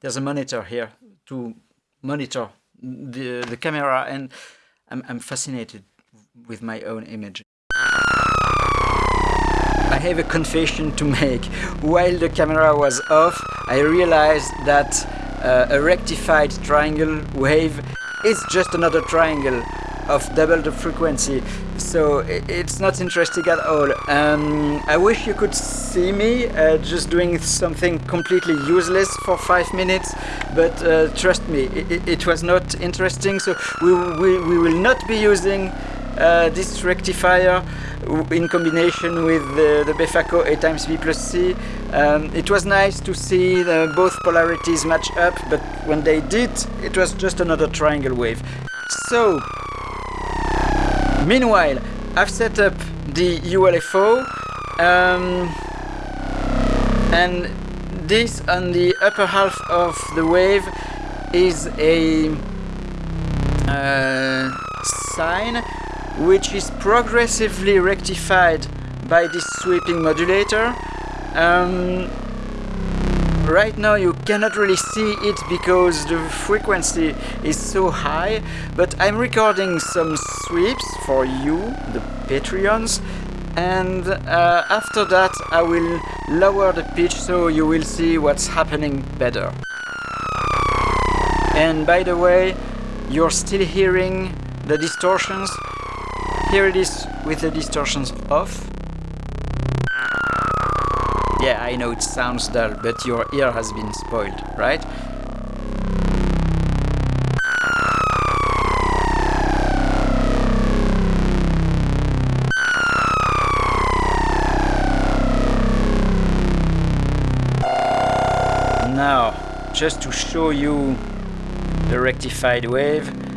there's a monitor here to monitor the the camera, and I'm I'm fascinated with my own image. I have a confession to make. While the camera was off, I realized that uh, a rectified triangle wave is just another triangle of double the frequency so it's not interesting at all um, I wish you could see me uh, just doing something completely useless for five minutes but uh, trust me it, it, was not interesting so we, we, we will not be using uh, this rectifier in combination with the, the Befaco A times B plus C. Um, it was nice to see both polarities match up, but when they did, it was just another triangle wave. So, meanwhile, I've set up the ULFO, um, and this on the upper half of the wave is a uh, sine which is progressively rectified by this sweeping modulator. Um, right now you cannot really see it because the frequency is so high, but I'm recording some sweeps for you, the Patreons, and uh, after that I will lower the pitch so you will see what's happening better. And by the way, you're still hearing the distortions here it is with the distortions off. Yeah, I know it sounds dull, but your ear has been spoiled, right? Now, just to show you the rectified wave,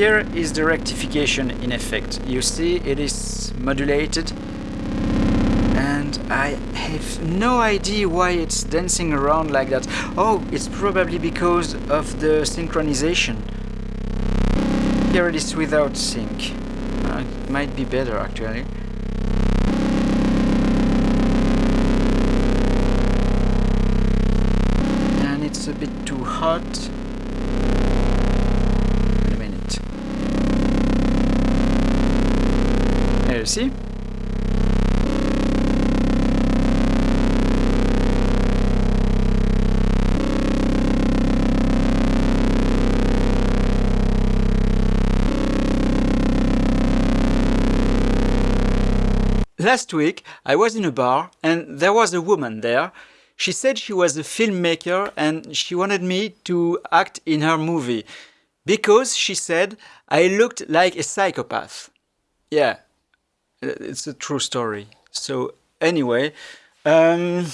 here is the rectification in effect. You see it is modulated and I have no idea why it's dancing around like that. Oh, it's probably because of the synchronization. Here it is without sync. Uh, it might be better actually. And it's a bit too hot. See? Last week I was in a bar and there was a woman there. She said she was a filmmaker and she wanted me to act in her movie because she said I looked like a psychopath. Yeah, it's a true story. So anyway, um,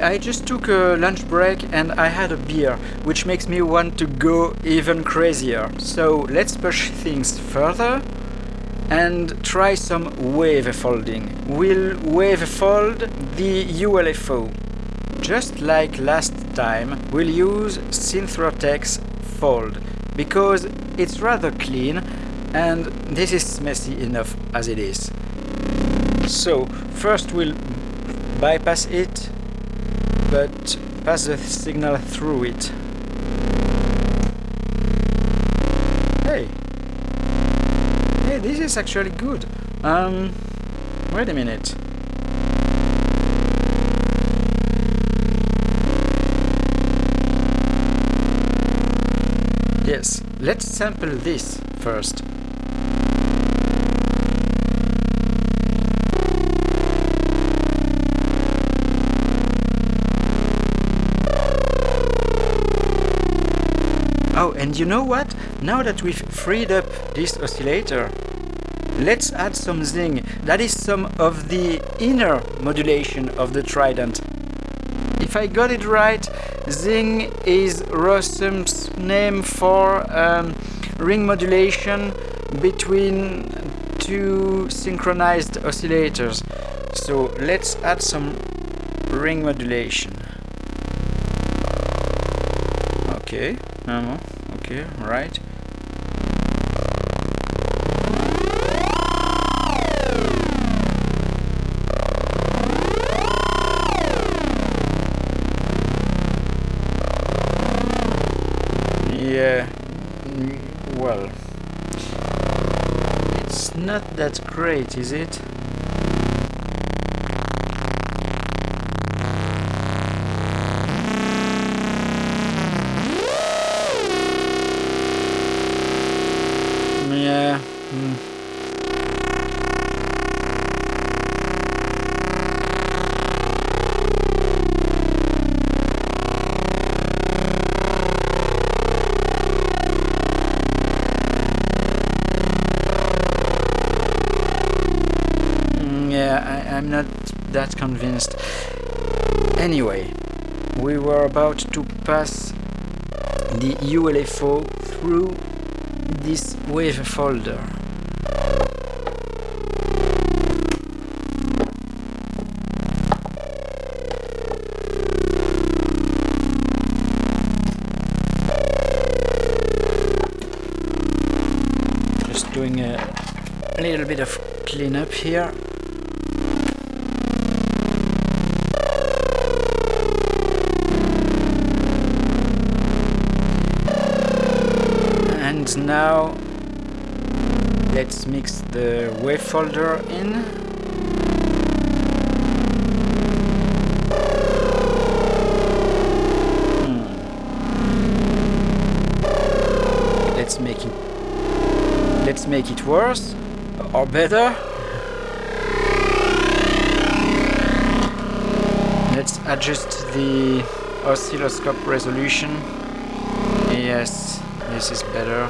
I just took a lunch break and I had a beer, which makes me want to go even crazier. So let's push things further and try some wave folding. We'll wave fold the ULFO. Just like last time, we'll use Synthrotek Fold because it's rather clean and this is messy enough as it is. So first we'll bypass it, but pass the signal through it. Hey, hey, this is actually good. Um, wait a minute. Yes, let's sample this first. Oh, and you know what? Now that we've freed up this oscillator, let's add some zing. That is some of the inner modulation of the trident. If I got it right, zing is Rossum's name for um, ring modulation between two synchronized oscillators. So let's add some ring modulation. okay uh, okay right yeah mm, well not that great is it that convinced. Anyway, we were about to pass the ULFO through this wave folder. Just doing a little bit of cleanup here. And now let's mix the wave folder in. Hmm. Let's make it let's make it worse or better. Let's adjust the oscilloscope resolution. This is better.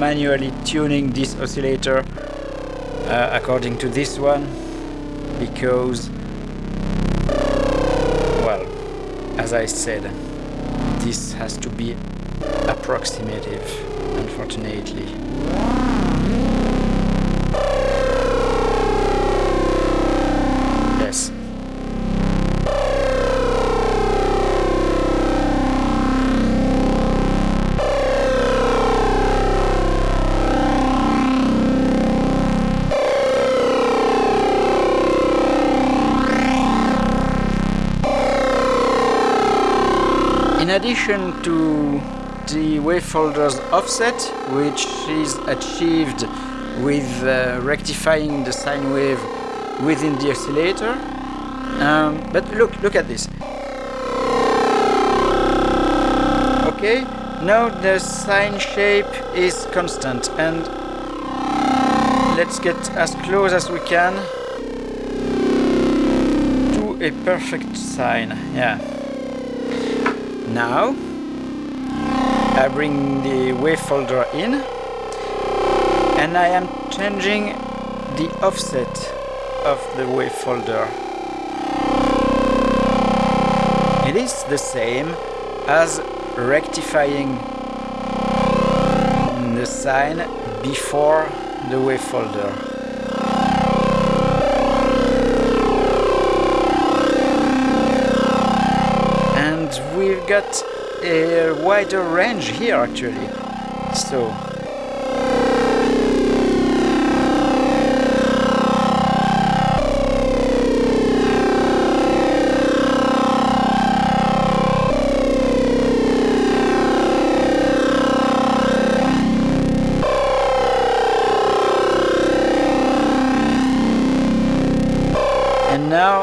Manually tuning this oscillator uh, according to this one because as I said this has to be approximative unfortunately addition to the wavefolder's offset, which is achieved with uh, rectifying the sine wave within the oscillator. Um, but look, look at this. Okay, now the sine shape is constant and let's get as close as we can to a perfect sine. Yeah. Now I bring the wave folder in and I am changing the offset of the wave folder. It is the same as rectifying the sine before the wave folder. Got a wider range here actually. So and now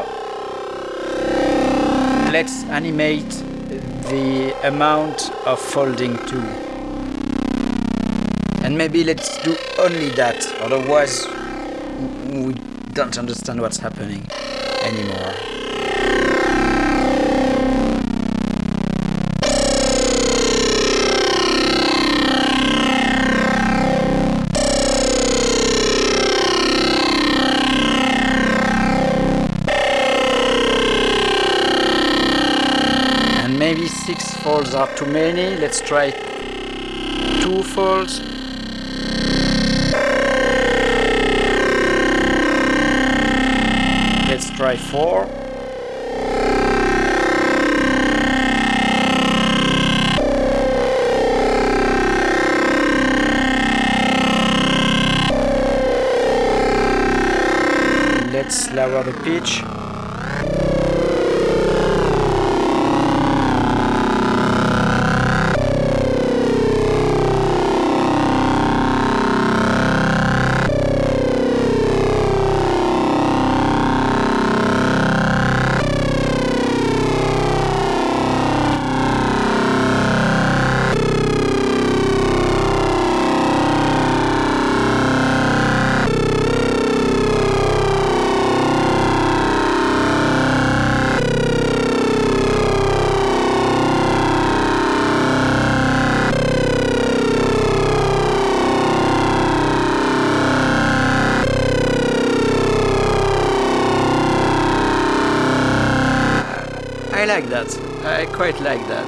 let's animate amount of folding too. And maybe let's do only that, otherwise we don't understand what's happening anymore. Six folds are too many. Let's try two folds. Let's try four. Let's lower the pitch. Like that. I quite like that.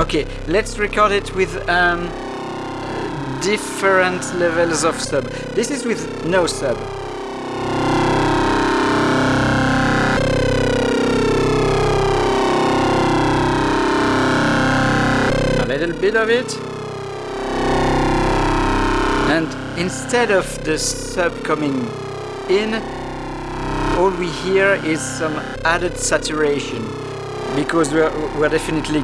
Okay, let's record it with um, different levels of sub. This is with no sub. Bit of it. And instead of the sub coming in, all we hear is some added saturation because we're, we're definitely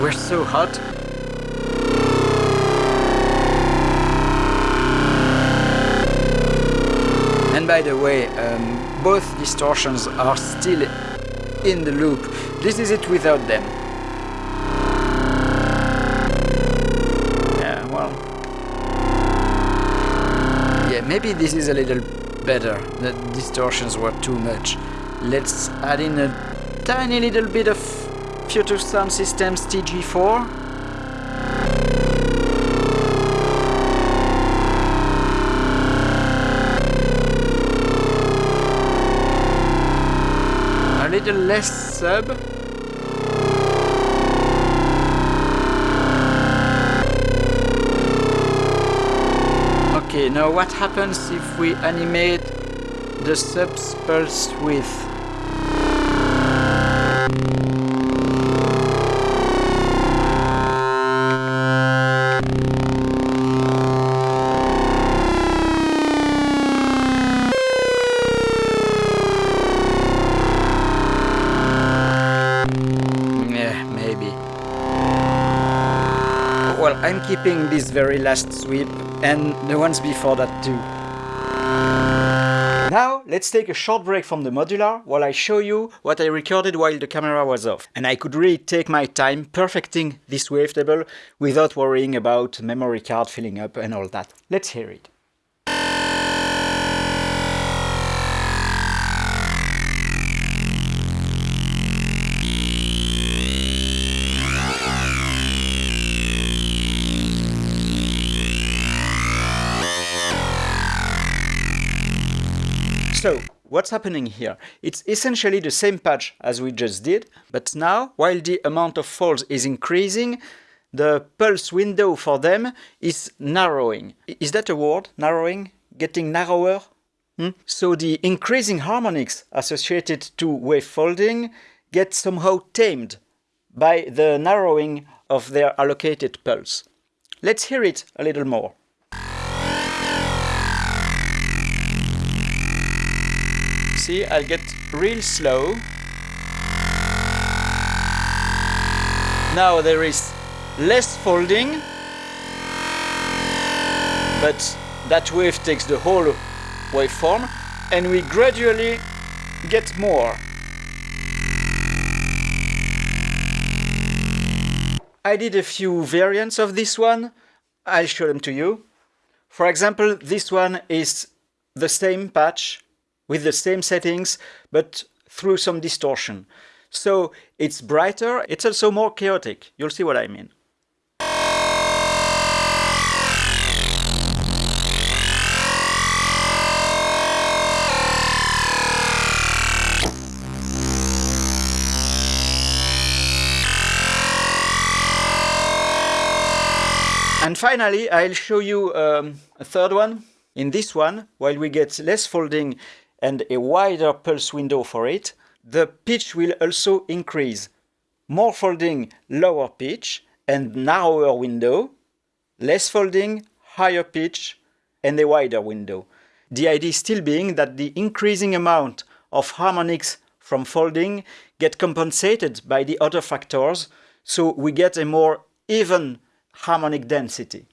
we're so hot. And by the way, um, both distortions are still in the loop. This is it without them. Maybe this is a little better. The distortions were too much. Let's add in a tiny little bit of Future Sound Systems TG4. A little less sub. Okay, now what happens if we animate the subs pulse width? I'm keeping this very last sweep and the ones before that too. Now, let's take a short break from the modular while I show you what I recorded while the camera was off. And I could really take my time perfecting this wavetable without worrying about memory card filling up and all that. Let's hear it. So, what's happening here? It's essentially the same patch as we just did, but now, while the amount of folds is increasing, the pulse window for them is narrowing. Is that a word? Narrowing? Getting narrower? Hmm? So the increasing harmonics associated to wave folding get somehow tamed by the narrowing of their allocated pulse. Let's hear it a little more. See, I'll get real slow. Now there is less folding, but that wave takes the whole waveform and we gradually get more. I did a few variants of this one. I'll show them to you. For example, this one is the same patch with the same settings, but through some distortion. So it's brighter, it's also more chaotic. You'll see what I mean. And finally, I'll show you um, a third one. In this one, while we get less folding and a wider pulse window for it, the pitch will also increase. More folding, lower pitch, and narrower window, less folding, higher pitch, and a wider window. The idea still being that the increasing amount of harmonics from folding get compensated by the other factors, so we get a more even harmonic density.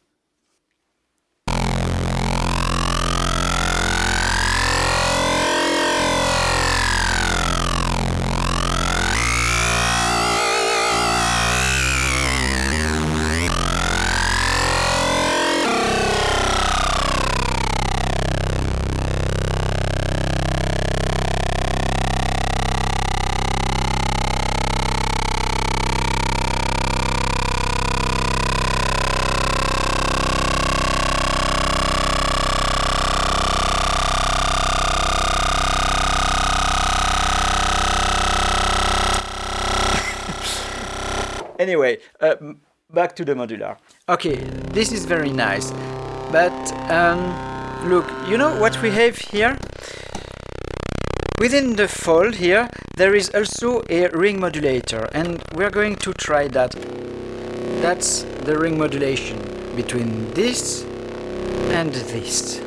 Anyway, uh, back to the modular. Okay, this is very nice, but um, look, you know what we have here? Within the fold here, there is also a ring modulator, and we're going to try that. That's the ring modulation between this and this.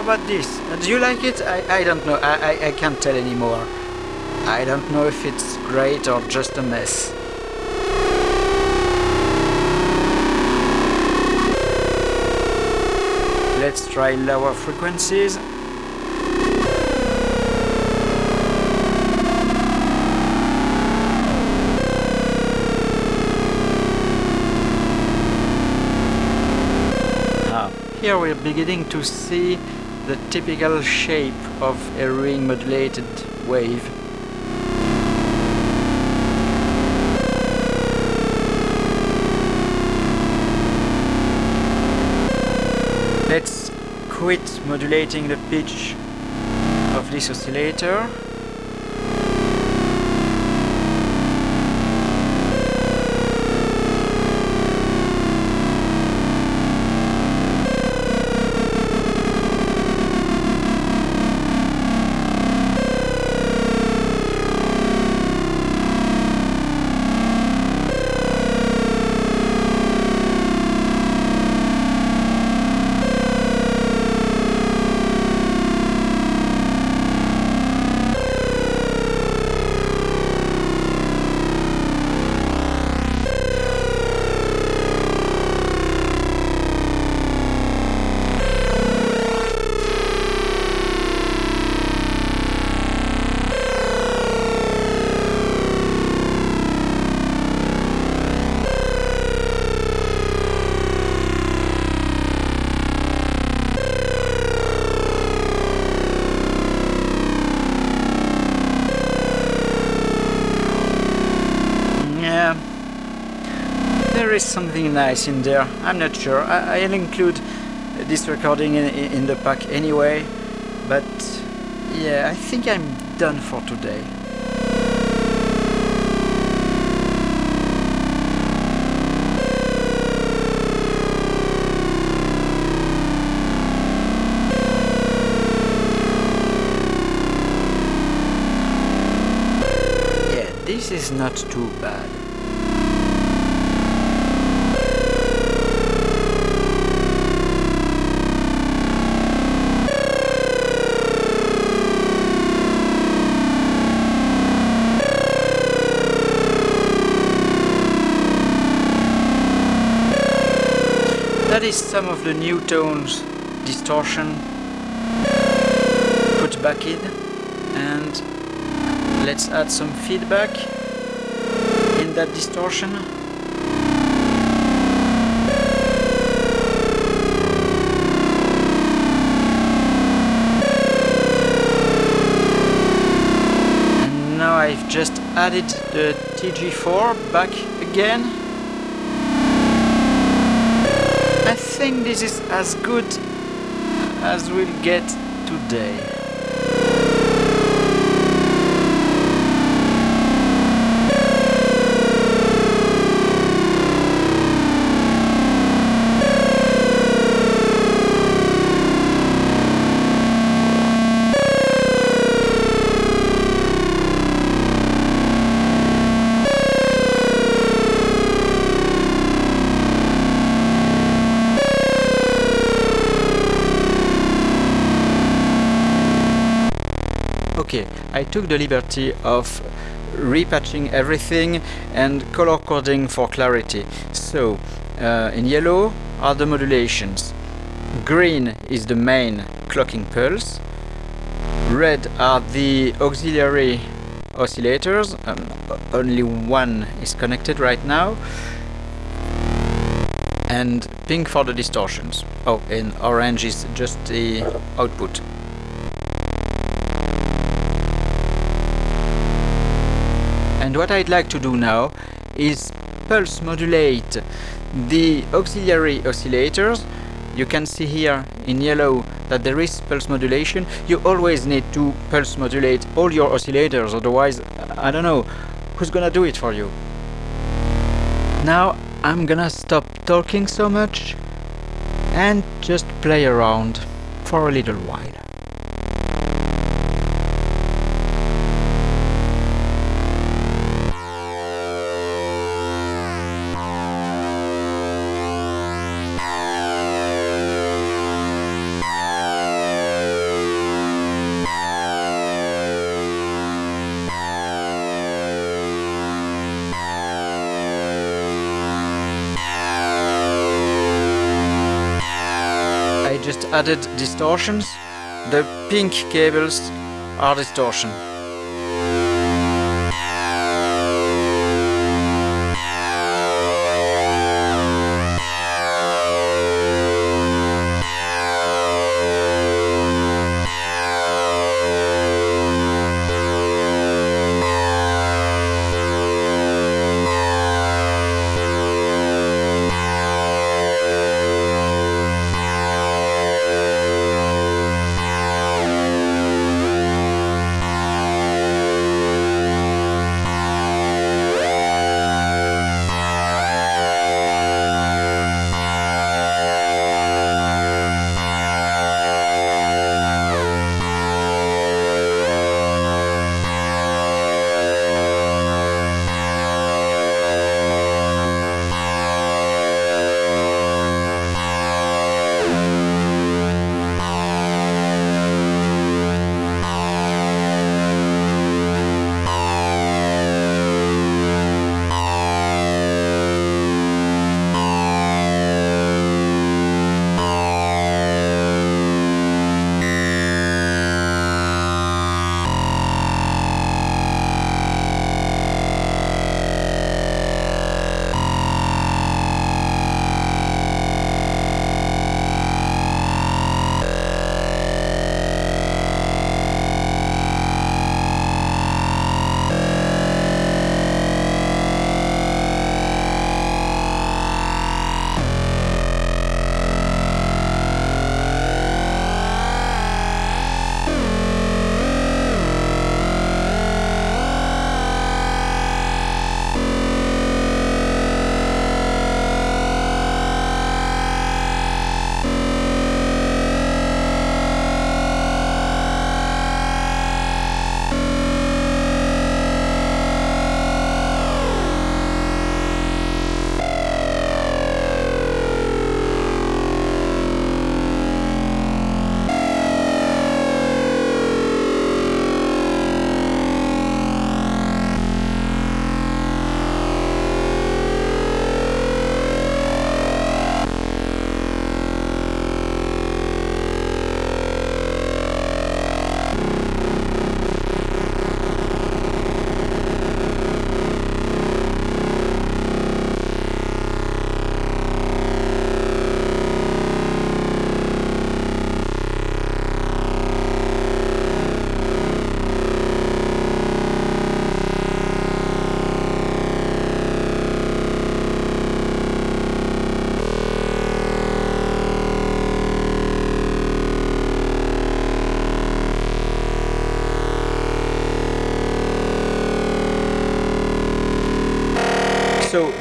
How about this? Do you like it? I, I don't know. I, I, I can't tell anymore. I don't know if it's great or just a mess. Let's try lower frequencies. Ah, here we're beginning to see the typical shape of a ring modulated wave. Let's quit modulating the pitch of this oscillator. Is something nice in there. I'm not sure. I, will include this recording in, in the pack anyway. But yeah, I think I'm done for today. This is not too bad. Some of the new tones distortion put back in and let's add some feedback in that distortion. And now I've just added the TG4 back again think this is as good as we'll get today. Took the liberty of repatching everything and color coding for clarity. So, uh, in yellow are the modulations. Green is the main clocking pulse. Red are the auxiliary oscillators. Um, only one is connected right now. And pink for the distortions. Oh, and orange is just the output. And what I'd like to do now is pulse modulate the auxiliary oscillators. You can see here in yellow that there is pulse modulation. You always need to pulse modulate all your oscillators, otherwise, I don't know, who's gonna do it for you? Now I'm gonna stop talking so much and just play around for a little while. Added distortions. The pink cables are distortion.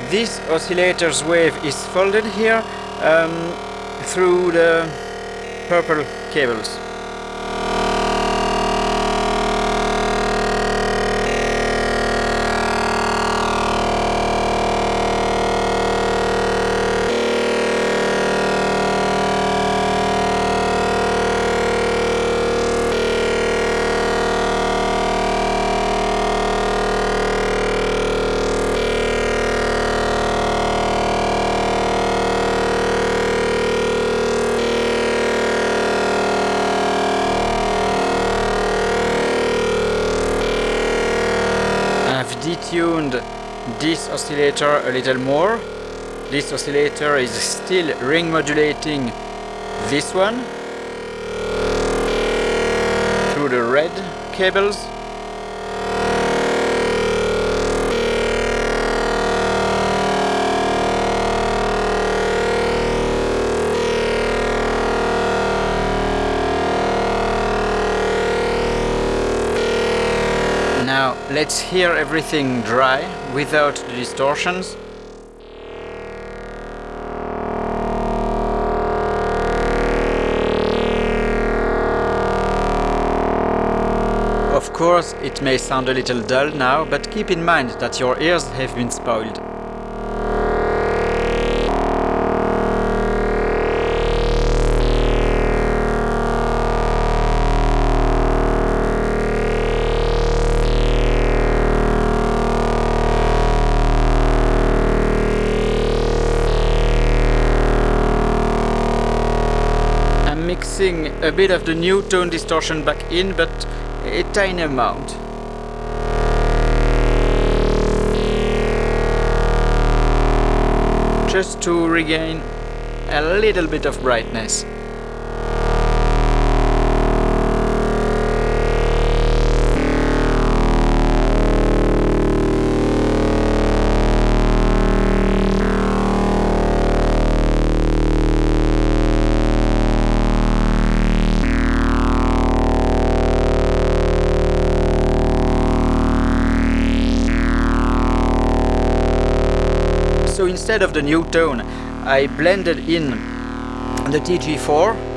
This oscillator's wave is folded here um, through the purple cables. Detuned this oscillator a little more. This oscillator is still ring modulating this one through the red cables. Let's hear everything dry without the distortions. Of course, it may sound a little dull now, but keep in mind that your ears have been spoiled. Mixing a bit of the new tone distortion back in, but a tiny amount. Just to regain a little bit of brightness. Instead of the new tone I blended in the TG4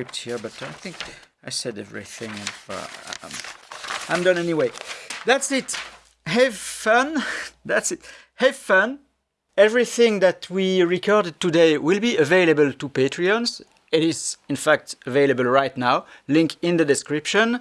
script here, but I think I said everything. Uh, I'm done anyway. That's it. Have fun. That's it. Have fun. Everything that we recorded today will be available to Patreons. It is, in fact, available right now. Link in the description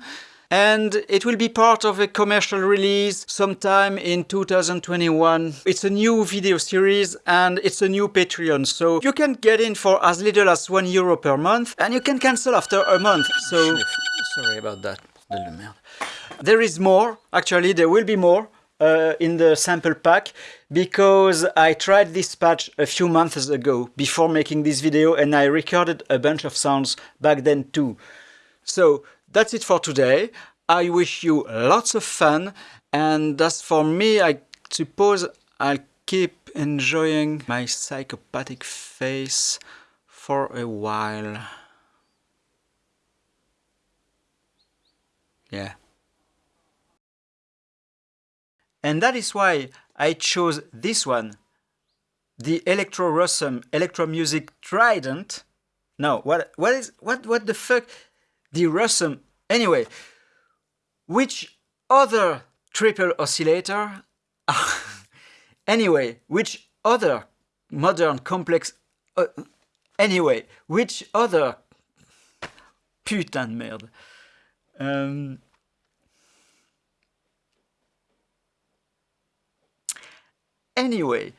and it will be part of a commercial release sometime in 2021. It's a new video series and it's a new Patreon, so you can get in for as little as 1 euro per month and you can cancel after a month, so... Sorry about that. There is more, actually there will be more. Uh, in the sample pack because I tried this patch a few months ago before making this video and I recorded a bunch of sounds back then too. So that's it for today. I wish you lots of fun and as for me, I suppose I'll keep enjoying my psychopathic face for a while. Yeah. And that is why I chose this one, the Electro Rossum Electro Music Trident. No, what what is what what the fuck? The Rossum. Anyway, which other triple oscillator? anyway, which other modern complex... Uh, anyway, which other... Putain de merde. Um, anyway,